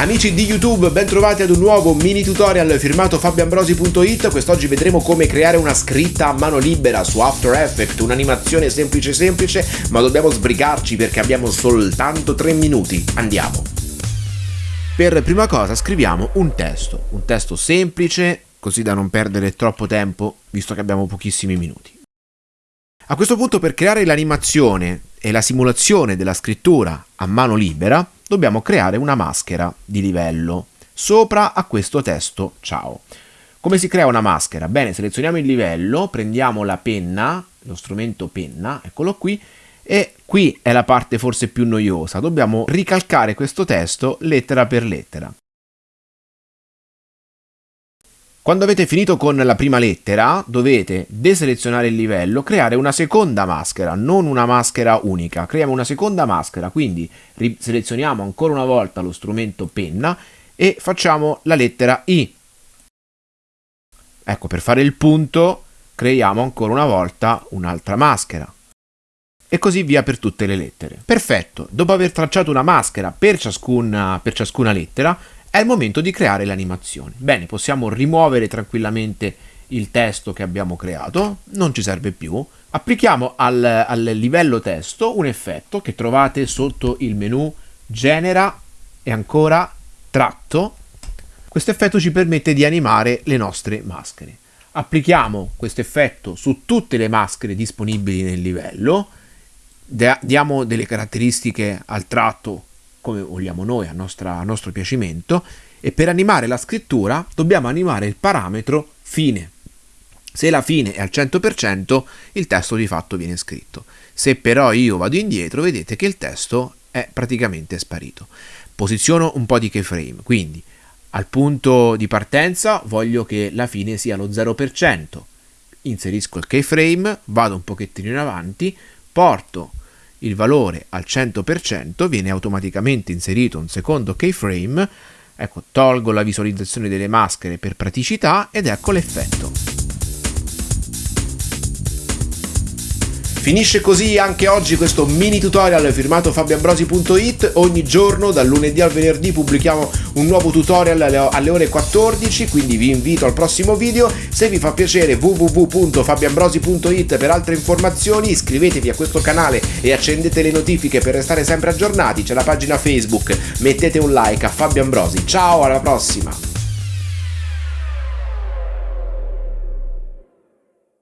Amici di YouTube, ben trovati ad un nuovo mini tutorial firmato fabioambrosi.it. Quest'oggi vedremo come creare una scritta a mano libera su After Effects, un'animazione semplice semplice, ma dobbiamo sbrigarci perché abbiamo soltanto 3 minuti. Andiamo! Per prima cosa scriviamo un testo, un testo semplice, così da non perdere troppo tempo, visto che abbiamo pochissimi minuti. A questo punto per creare l'animazione e la simulazione della scrittura a mano libera, dobbiamo creare una maschera di livello sopra a questo testo ciao. Come si crea una maschera? Bene, selezioniamo il livello, prendiamo la penna, lo strumento penna, eccolo qui, e qui è la parte forse più noiosa, dobbiamo ricalcare questo testo lettera per lettera. Quando avete finito con la prima lettera dovete deselezionare il livello, creare una seconda maschera, non una maschera unica, creiamo una seconda maschera, quindi selezioniamo ancora una volta lo strumento penna e facciamo la lettera I. Ecco, per fare il punto creiamo ancora una volta un'altra maschera. E così via per tutte le lettere. Perfetto, dopo aver tracciato una maschera per ciascuna, per ciascuna lettera, è il momento di creare l'animazione. Bene, possiamo rimuovere tranquillamente il testo che abbiamo creato, non ci serve più. Applichiamo al, al livello testo un effetto che trovate sotto il menu Genera e ancora Tratto. Questo effetto ci permette di animare le nostre maschere. Applichiamo questo effetto su tutte le maschere disponibili nel livello, diamo delle caratteristiche al tratto come vogliamo noi, a, nostra, a nostro piacimento, e per animare la scrittura dobbiamo animare il parametro fine. Se la fine è al 100%, il testo di fatto viene scritto. Se però io vado indietro, vedete che il testo è praticamente sparito. Posiziono un po' di keyframe, quindi al punto di partenza voglio che la fine sia lo 0%. Inserisco il keyframe, vado un pochettino in avanti, porto il valore al 100% viene automaticamente inserito un secondo keyframe, ecco tolgo la visualizzazione delle maschere per praticità ed ecco l'effetto. Finisce così anche oggi questo mini tutorial firmato fabioambrosi.it. Ogni giorno, dal lunedì al venerdì, pubblichiamo un nuovo tutorial alle ore 14, quindi vi invito al prossimo video. Se vi fa piacere www.fabioambrosi.it per altre informazioni, iscrivetevi a questo canale e accendete le notifiche per restare sempre aggiornati. C'è la pagina Facebook, mettete un like a Fabio Ambrosi. Ciao, alla prossima!